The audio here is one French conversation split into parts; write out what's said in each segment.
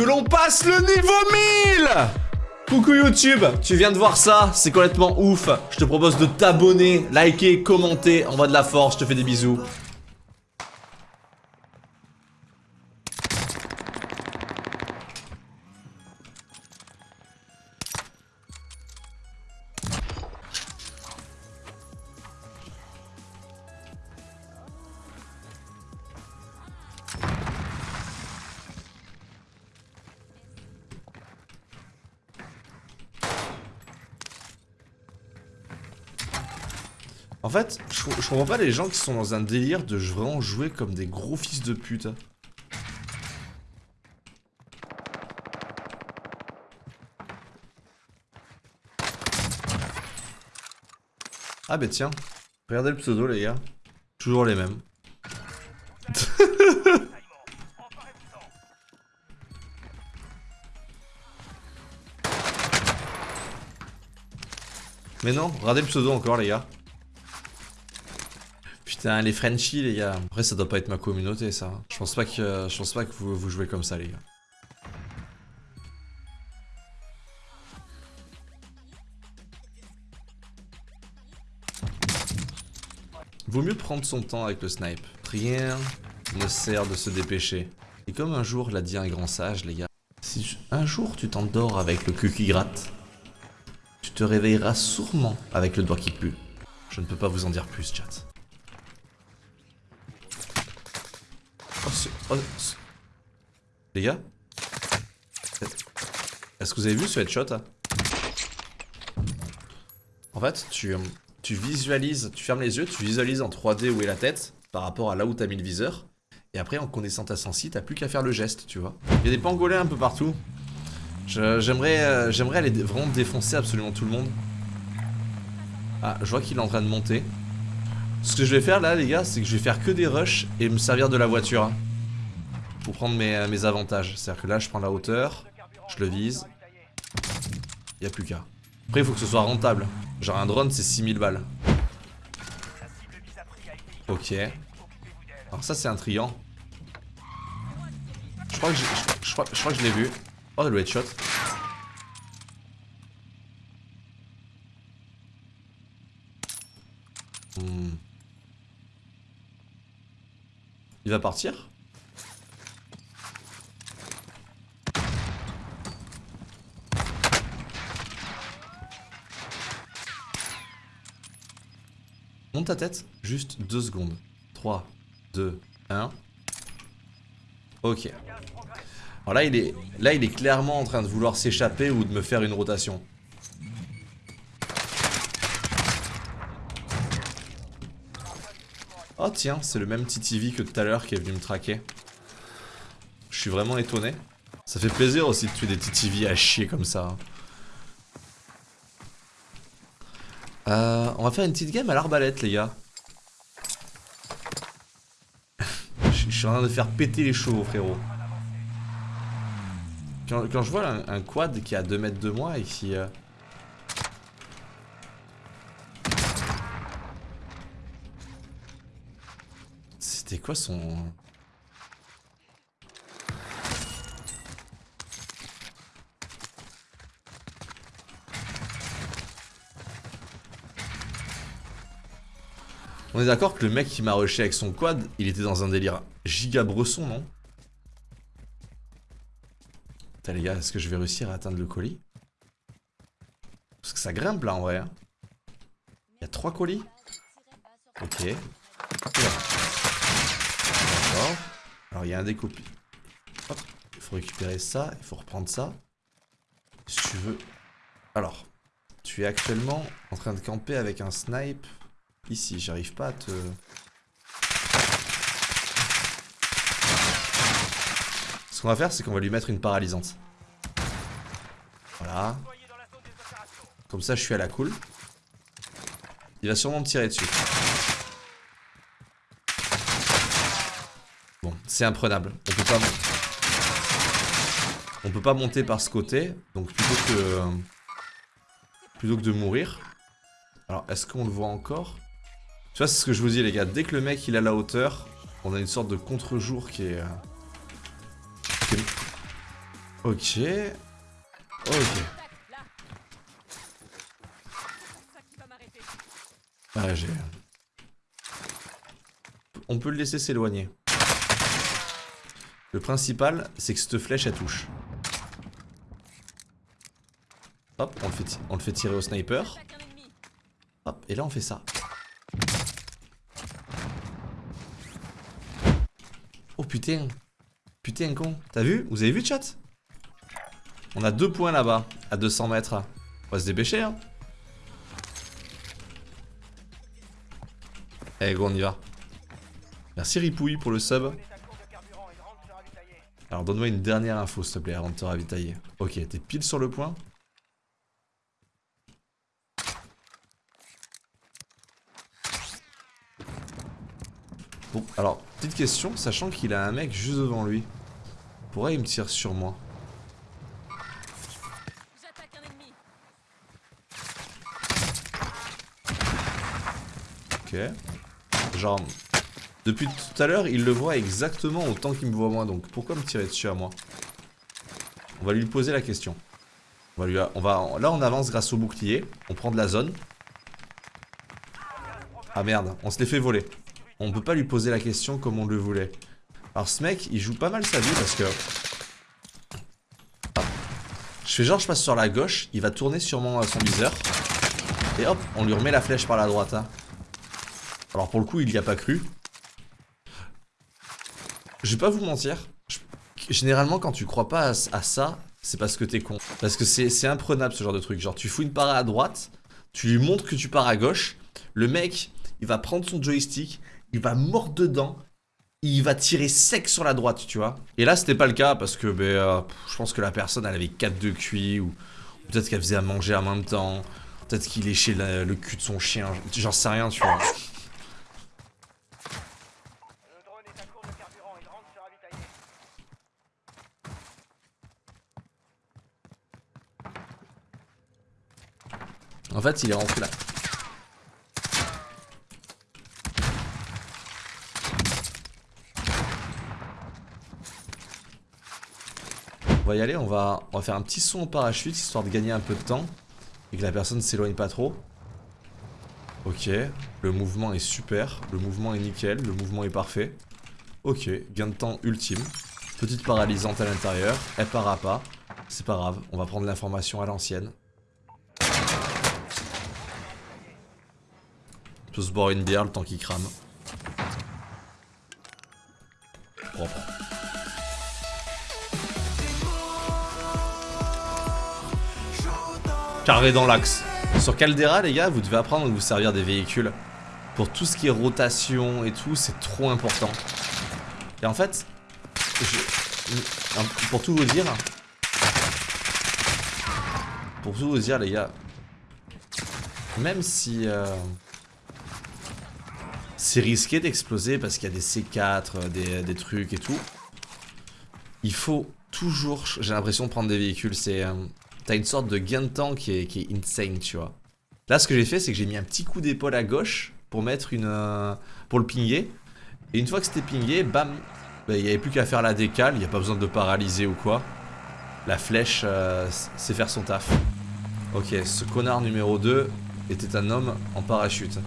que l'on passe le niveau 1000 Coucou YouTube, tu viens de voir ça, c'est complètement ouf. Je te propose de t'abonner, liker, commenter, envoie de la force, je te fais des bisous. En fait, je, comprends pas les gens qui sont dans un délire de vraiment jouer comme des gros fils de pute. Ah bah tiens, regardez le pseudo les gars. Toujours les mêmes. Mais non, regardez le pseudo encore les gars. Putain, les Frenchies, les gars. Après, ça doit pas être ma communauté, ça. Je pense pas que, je pense pas que vous, vous jouez comme ça, les gars. Vaut mieux prendre son temps avec le snipe. Rien ne sert de se dépêcher. Et comme un jour l'a dit un grand sage, les gars, si un jour tu t'endors avec le cul qui gratte, tu te réveilleras sûrement avec le doigt qui pue. Je ne peux pas vous en dire plus, chat. Oh, oh, les gars Est-ce que vous avez vu ce headshot En fait, tu, euh, tu visualises, tu fermes les yeux, tu visualises en 3D où est la tête par rapport à là où t'as mis le viseur. Et après, en connaissant ta sensi, t'as plus qu'à faire le geste, tu vois. Il y a des pangolins un peu partout. J'aimerais euh, j'aimerais aller vraiment défoncer absolument tout le monde. Ah, je vois qu'il est en train de monter. Ce que je vais faire là les gars c'est que je vais faire que des rushs et me servir de la voiture hein, Pour prendre mes, euh, mes avantages. C'est à dire que là je prends la hauteur Je le vise. Il a plus qu'à. Après il faut que ce soit rentable. Genre un drone c'est 6000 balles. Ok. Alors ça c'est un triant. Je crois que je, je, crois, je, crois que je l'ai vu. Oh le headshot Hmm. Il va partir? Ta tête, juste deux secondes. 3, 2, 1. Ok. Alors là il, est, là, il est clairement en train de vouloir s'échapper ou de me faire une rotation. Oh tiens, c'est le même TTV que tout à l'heure qui est venu me traquer. Je suis vraiment étonné. Ça fait plaisir aussi de tuer des TTV à chier comme ça. Euh, on va faire une petite game à l'arbalète les gars. je suis en train de faire péter les chevaux frérot. Quand, je vois un, quad qui est à 2 mètres de moi et qui... Euh, C'était quoi son... On est d'accord que le mec qui m'a rushé avec son quad, il était dans un délire giga bresson, non Putain les gars, est-ce que je vais réussir à atteindre le colis Parce que ça grimpe là en vrai. Hein. Il y a trois colis Ok. Alors il y a un découpe. Il faut récupérer ça, il faut reprendre ça. Si tu veux. Alors, tu es actuellement en train de camper avec un snipe. Ici, j'arrive pas à te... Ce qu'on va faire, c'est qu'on va lui mettre une paralysante. Voilà. Comme ça, je suis à la cool. Il va sûrement me tirer dessus. c'est imprenable. On peut pas... On peut pas monter par ce côté. Donc plutôt que... Plutôt que de mourir. Alors, est-ce qu'on le voit encore? Vois, c'est ce que je vous dis, les gars. Dès que le mec, il a la hauteur, on a une sorte de contre-jour qui est... Ok. Ok. Ah, j'ai... On peut le laisser s'éloigner. Le principal, c'est que cette flèche, elle touche. Hop, on le fait tirer au sniper. Hop, et là on fait ça. Putain. Putain con. T'as vu? Vous avez vu chat? On a deux points là-bas, à 200 mètres. On va se dépêcher hein. Eh go on y va. Merci Ripouille pour le sub. Alors donne-moi une dernière info s'il te plaît avant de te ravitailler. Ok, t'es pile sur le point. Bon, alors, petite question, sachant qu'il a un mec juste devant lui. Pourrait il me tire sur moi? Ok. Genre, depuis tout à l'heure, il le voit exactement autant qu'il me voit moi, donc pourquoi me tirer dessus à moi? On va lui poser la question. On va lui, on va, là, on avance grâce au bouclier, on prend de la zone. Ah merde, on se les fait voler. On peut pas lui poser la question comme on le voulait. Alors ce mec, il joue pas mal sa vie parce que... Je fais genre je passe sur la gauche, il va tourner sûrement son viseur. Et hop, on lui remet la flèche par la droite. Hein. Alors pour le coup, il y a pas cru. Je vais pas vous mentir. Généralement, quand tu crois pas à, ça, c'est parce que t'es con. Parce que c'est imprenable ce genre de truc. Genre, tu fous une part à droite, tu lui montres que tu pars à gauche. Le mec, il va prendre son joystick, il va mordre dedans, il va tirer sec sur la droite, tu vois. Et là, c'était pas le cas parce que ben, euh, je pense que la personne, elle avait 4 de cuit ou peut-être qu'elle faisait à manger en même temps. Peut-être qu'il léchait le cul de son chien. J'en sais rien, tu vois. En fait, il est rentré là. Va y aller, on va, faire un petit son au parachute histoire de gagner un peu de temps et que la personne ne s'éloigne pas trop. Ok, le mouvement est super, le mouvement est nickel, le mouvement est parfait. Ok, gain de temps ultime. Petite paralysante à l'intérieur, elle part pas. C'est pas grave, on va prendre l'information à l'ancienne. On peut se boire une bière le temps qu'il crame. Propre. Carré dans l'axe. Sur Caldera, les gars, vous devez apprendre à vous servir des véhicules. Pour tout ce qui est rotation et tout, c'est trop important. Et en fait, pour tout vous dire, pour tout vous dire, les gars, même si... Euh, c'est risqué d'exploser parce qu'il y a des C4, euh, des, trucs et tout. Il faut toujours, j'ai l'impression prendre des véhicules, c'est... Euh, t'as une sorte de gain de temps qui est, qui est insane, tu vois. Là, ce que j'ai fait, c'est que j'ai mis un petit coup d'épaule à gauche pour mettre une... Euh, pour le pinguer. Et une fois que c'était pingé, bam, bah, il n'y avait plus qu'à faire la décale, il n'y a pas besoin de paralyser ou quoi. La flèche, c'est faire son taf. Ok, ce connard numéro 2 était un homme en parachute.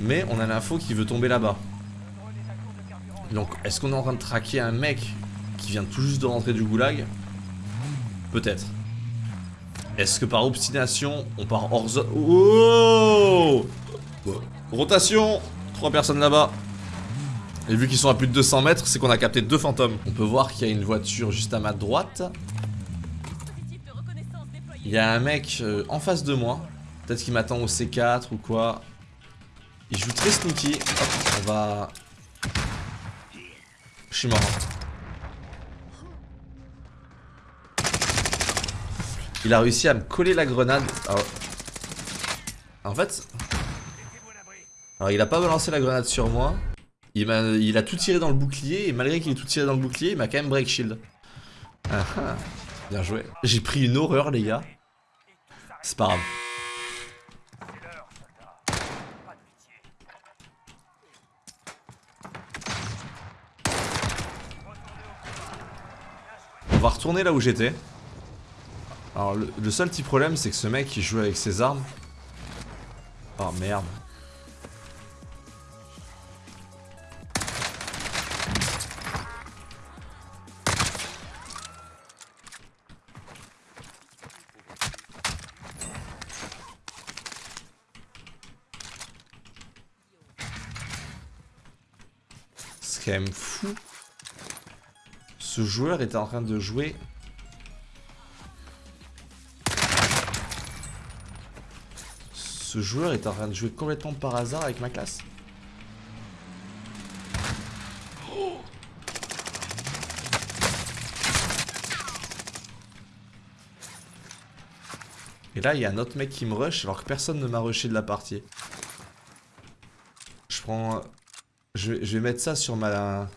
Mais on a l'info qui veut tomber là-bas. Donc, est-ce qu'on est en train de traquer un mec qui vient tout juste de rentrer du goulag Peut-être. Est-ce que par obstination, on part hors zone Oh Rotation Trois personnes là-bas. Et vu qu'ils sont à plus de 200 mètres, c'est qu'on a capté deux fantômes. On peut voir qu'il y a une voiture juste à ma droite. Il y a un mec euh, en face de moi. Peut-être qu'il m'attend au C4 ou quoi. Il joue très sneaky. On va... Je suis mort. Il a réussi à me coller la grenade. En fait... Alors il a pas balancé la grenade sur moi. Il a, il a tout tiré dans le bouclier. Et malgré qu'il ait tout tiré dans le bouclier, il m'a quand même break shield. Ah, ah. Bien joué. J'ai pris une horreur les gars. C'est pas grave. On va retourner là où j'étais. Alors le, seul petit problème c'est que ce mec il joue avec ses armes. Oh merde. C'est quand même fou. Ce joueur était en train de jouer Ce joueur est en train de jouer complètement par hasard avec ma classe. Et là, il y a un autre mec qui me rush alors que personne ne m'a rushé de la partie. Je prends... Je, vais mettre ça sur ma...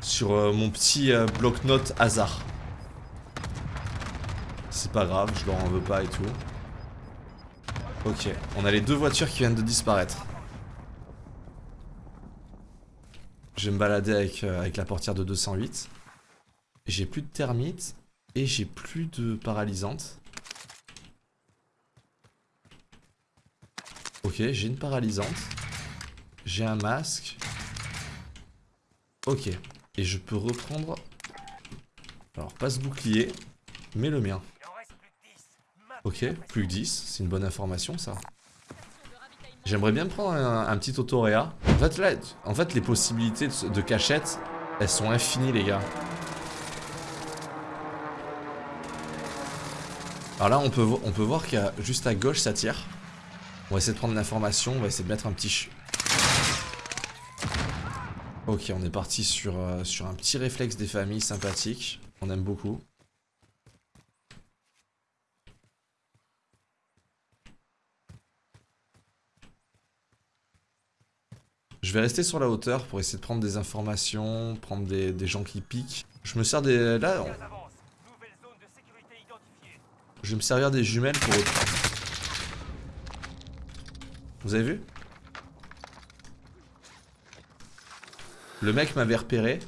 Sur euh, mon petit euh, bloc-notes hasard. C'est pas grave, je leur en veux pas et tout. Ok, on a les deux voitures qui viennent de disparaître. Je vais me balader avec, euh, la portière de 208. J'ai plus de thermite et j'ai plus de paralysante. Ok, j'ai une paralysante. J'ai un masque. Ok. Et je peux reprendre... Alors, pas ce bouclier, mais le mien. Ok, plus que 10, c'est une bonne information ça. J'aimerais bien prendre un, petit autoréa. En fait, les possibilités de, cachette, elles sont infinies, les gars. Alors là, on peut, on peut voir qu'il a juste à gauche, ça tire. On va essayer de prendre l'information, on va essayer de mettre un petit... Ok, on est parti sur, euh, sur un petit réflexe des familles sympathique. On aime beaucoup. Je vais rester sur la hauteur pour essayer de prendre des informations, prendre des, gens qui piquent. Je me sers des... Là, Je vais me servir des jumelles pour... Vous avez vu? Le mec m'avait repéré.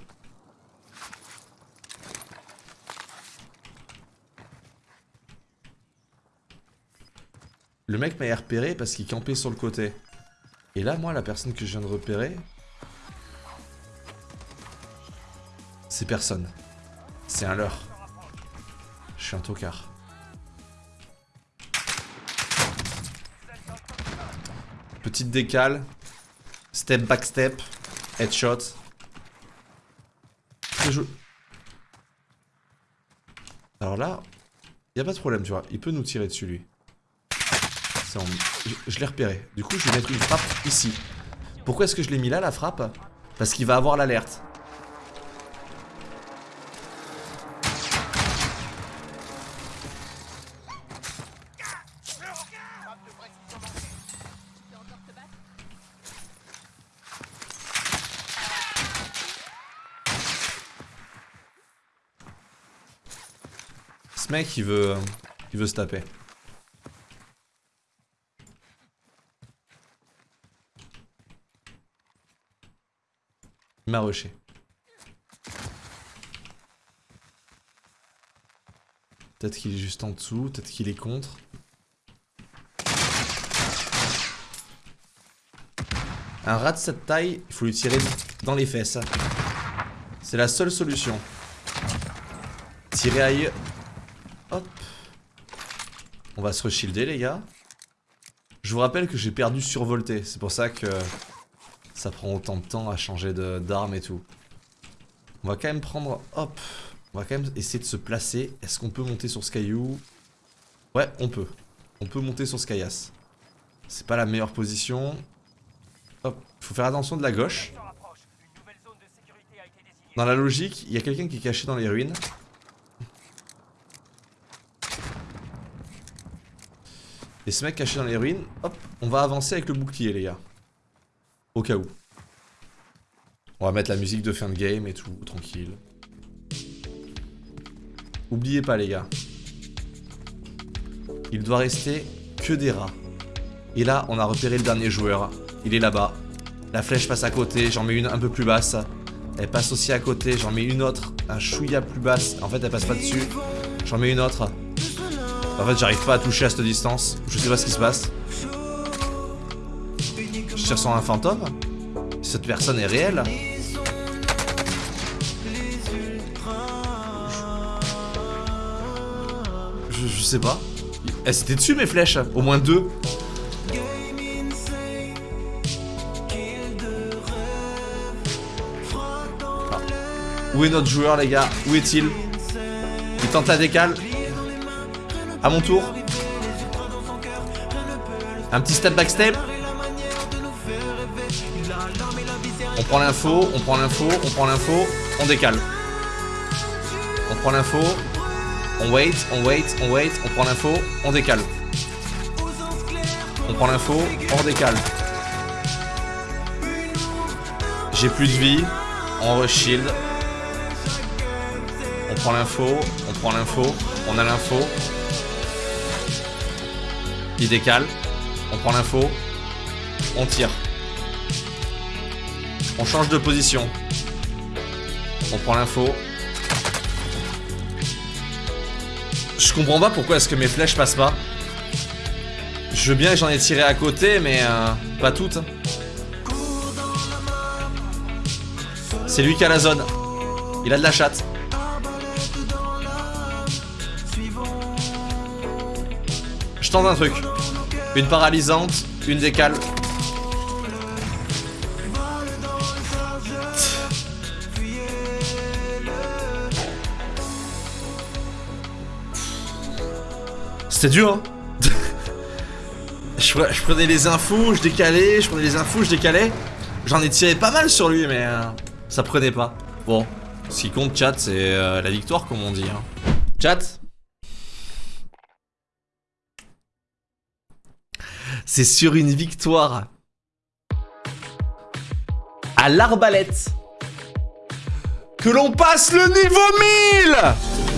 Le mec m'avait repéré parce qu'il campait sur le côté. Et là, moi, la personne que je viens de repérer... C'est personne. C'est un leurre. Je suis un tocard. Petite décale. Step back step. Headshot. Alors là, il a pas de problème, tu vois. Il peut nous tirer dessus, lui. Je, l'ai repéré. Du coup, je vais mettre une frappe ici. Pourquoi est-ce que je l'ai mis là, la frappe? Parce qu'il va avoir l'alerte. Ce mec, il veut, il veut se taper. Il m'a rushé. Peut-être qu'il est juste en dessous, peut-être qu'il est contre. Un rat de cette taille, il faut lui tirer dans les fesses. C'est la seule solution. Tirer ailleurs. Hop. On va se reshilder les gars. Je vous rappelle que j'ai perdu survolté. C'est pour ça que ça prend autant de temps à changer d'arme et tout. On va quand même prendre... Hop On va quand même essayer de se placer. Est-ce qu'on peut monter sur ce Ouais, on peut. On peut monter sur ce caillasse. C'est pas la meilleure position. Hop, faut faire attention de la gauche. Dans la logique, il y a quelqu'un qui est caché dans les ruines. Et ce mec caché dans les ruines, hop, on va avancer avec le bouclier les gars. Au cas où. On va mettre la musique de fin de game et tout, tranquille. Oubliez pas les gars. Il doit rester que des rats. Et là, on a repéré le dernier joueur. Il est là-bas. La flèche passe à côté, j'en mets une un peu plus basse. Elle passe aussi à côté. J'en mets une autre. Un chouïa plus basse. En fait, elle passe pas dessus. J'en mets une autre. En fait, j'arrive pas à toucher à cette distance. Je sais pas ce qui se passe. Sur un fantôme Cette personne est réelle je, sais pas. Elle c'était dessus mes flèches. Au moins deux. Où est notre joueur les gars? Où est-il? Il tente la décale. À mon tour. Un petit step back step. Prend l'info, on prend l'info, on prend l'info, on décale. On prend l'info, on wait, on wait, on wait, on prend l'info, on décale. On prend l'info, on décale. J'ai plus de vie, on re-shield. On prend l'info, on prend l'info, on a l'info. Il décale, on prend l'info, on tire. On change de position. On prend l'info. Je comprends pas pourquoi est-ce que mes flèches passent pas. Je veux bien que j'en ai tiré à côté, mais euh, pas toutes. C'est lui qui a la zone. Il a de la chatte. Je tente un truc. Une paralysante, une décale. C'était dur, hein je, je, prenais les infos, je décalais, je prenais les infos, je décalais. J'en ai tiré pas mal sur lui, mais euh, ça prenait pas. Bon, ce qui compte, chat, c'est euh, la victoire, comme on dit. Hein. Chat? C'est sur une victoire à l'arbalète que l'on passe le niveau 1000